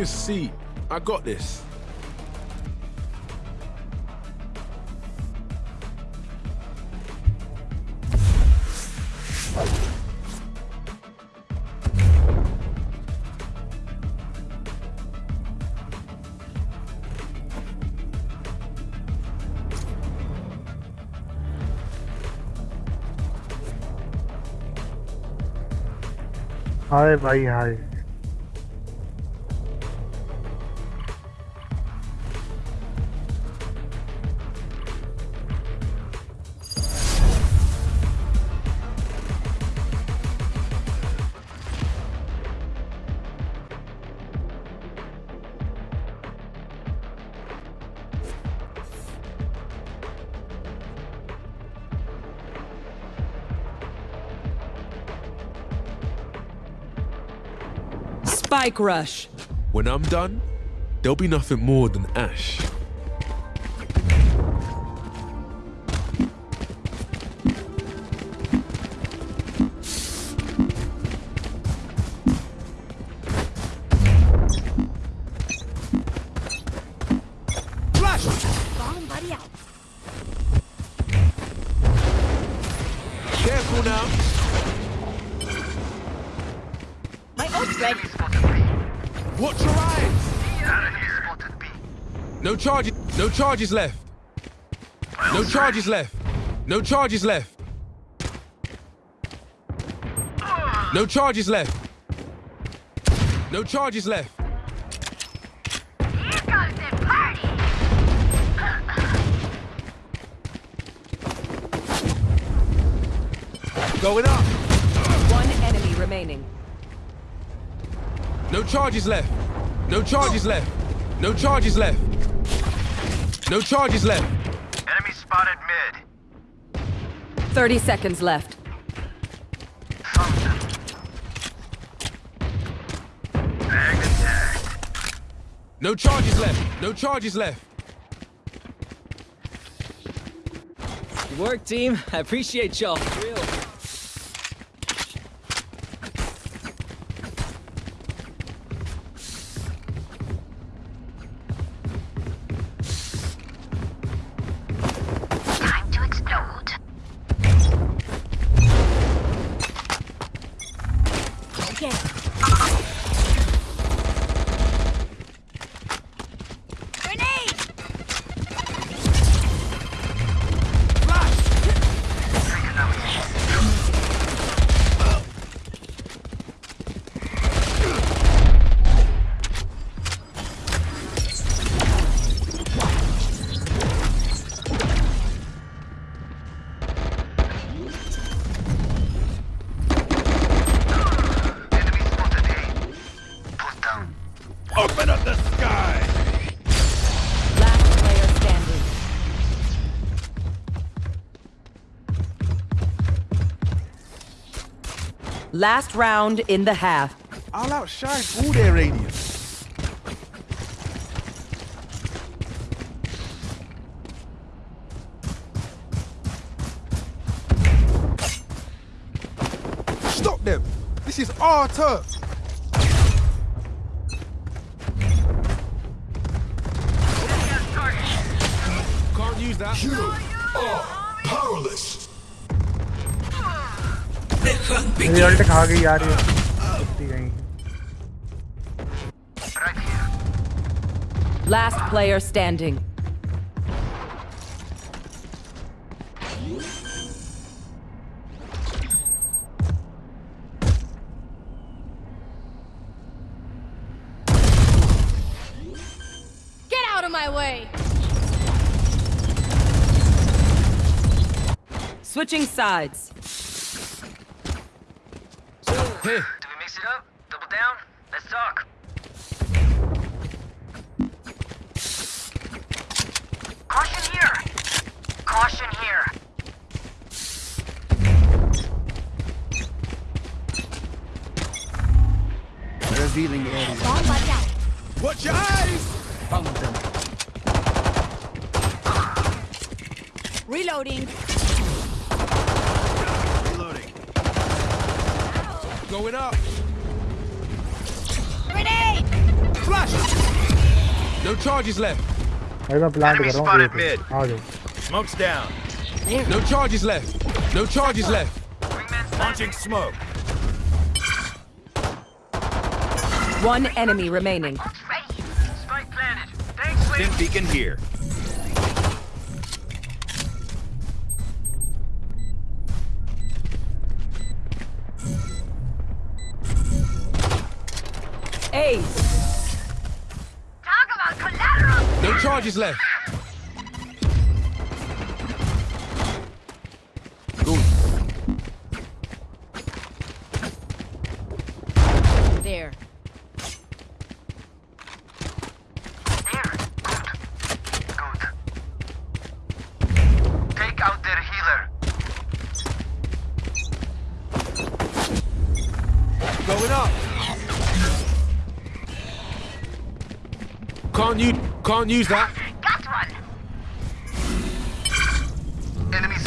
a seat. I got this. हाय भाई हाय Spike rush. When I'm done, there'll be nothing more than ash. Flash! Bomb buddy out. Careful now. My ult's ready. Watch your eyes. No charges. No charges left. No charges left. No charges left. No charges left. No charges left. Here comes the party. Going up. One enemy remaining. No charges left. No charges left. No charges left. No charges left. Enemy spotted mid. 30 seconds left. Found them. Tagged and tagged. No charges left. No charges left. Good work, team. I appreciate y'all. Ah! Last round in the half. I'll outshine all their radius. Stop them! This is our turf! Can't use that. Result खा गई यार ये कुत्ती गई Right here. Last player standing. Get out of my way! Switching sides. Here, Do we mix it up? Double down? Let's talk. Caution here. Caution here. Revealing area. Bomb buddy out. watch your eyes! Found them. Reloading. Reloading. Going up. Grenade! Flash! No charges left. I got plant Enemy spotted mid. Okay. Smoke's down. No charges left. No charges left. Launching smoke. One enemy remaining. Spike planted. Thanks, Stim beacon here. Talk about collateral. No charges left. Can't you can't use that. Got one. Enemies.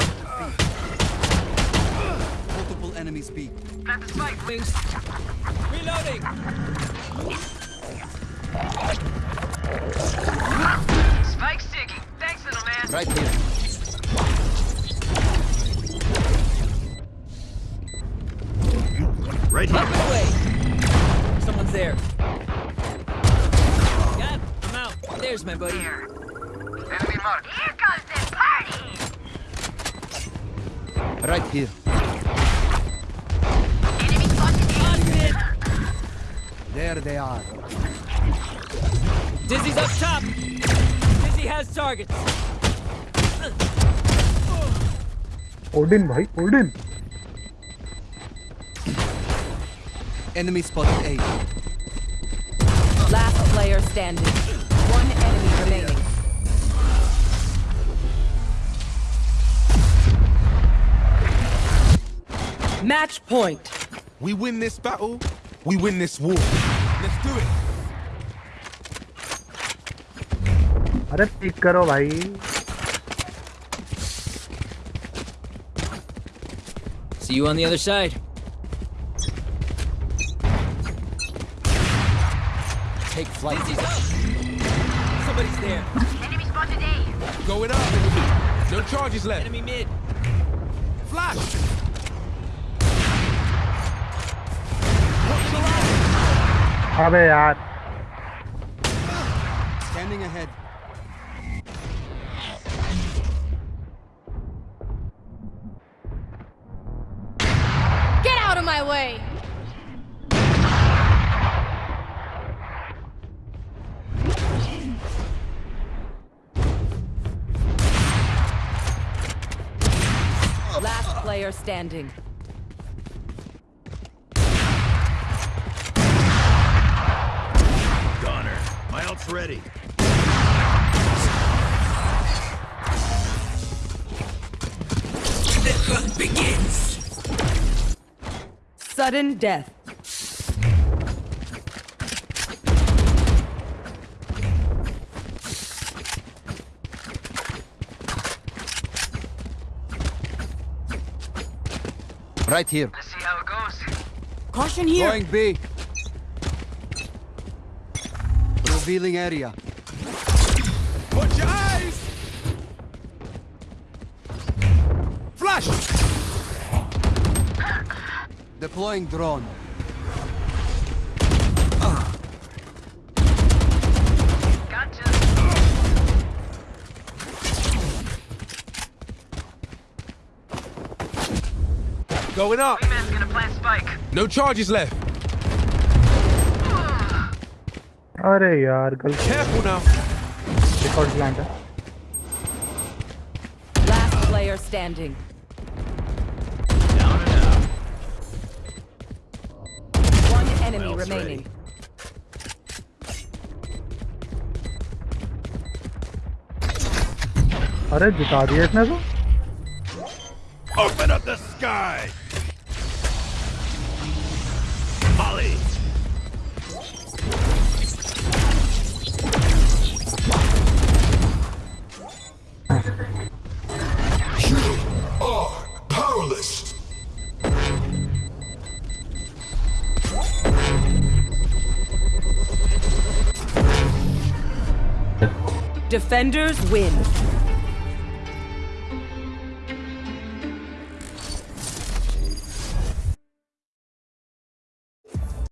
Multiple enemies B. Plant the spike. Wings. Reloading. Spike sticking. Thanks, little man. Right here. Right here. Enemy spotted. There they are. Dizzy's up top. Dizzy has targets. Odin, bhai, Odin. Enemy spotted A. Last player standing. One enemy remaining. Match point. We win this battle, we win this war. Let's do it. अरे pick करो भाई See you on the other side. Take flight. Dizzy's up. Somebody's there. Enemy spotted A. Going up. No charges left. Enemy mid. Flash! अबे यार Scanning ahead. Get out of my way. Last player standing. My ult's ready. Sudden death. Right here. Let's see how it goes. Caution here. Going B. Revealing area. Watch your eyes! Flash! Deploying drone. Going up. Wingman's gonna plant spike. No charges left. अरे यार गलती Careful now. Record plant है Last player standing. Down and out. One enemy else remaining. अरे जिता दिया इसने तो Open up the sky! Defenders win.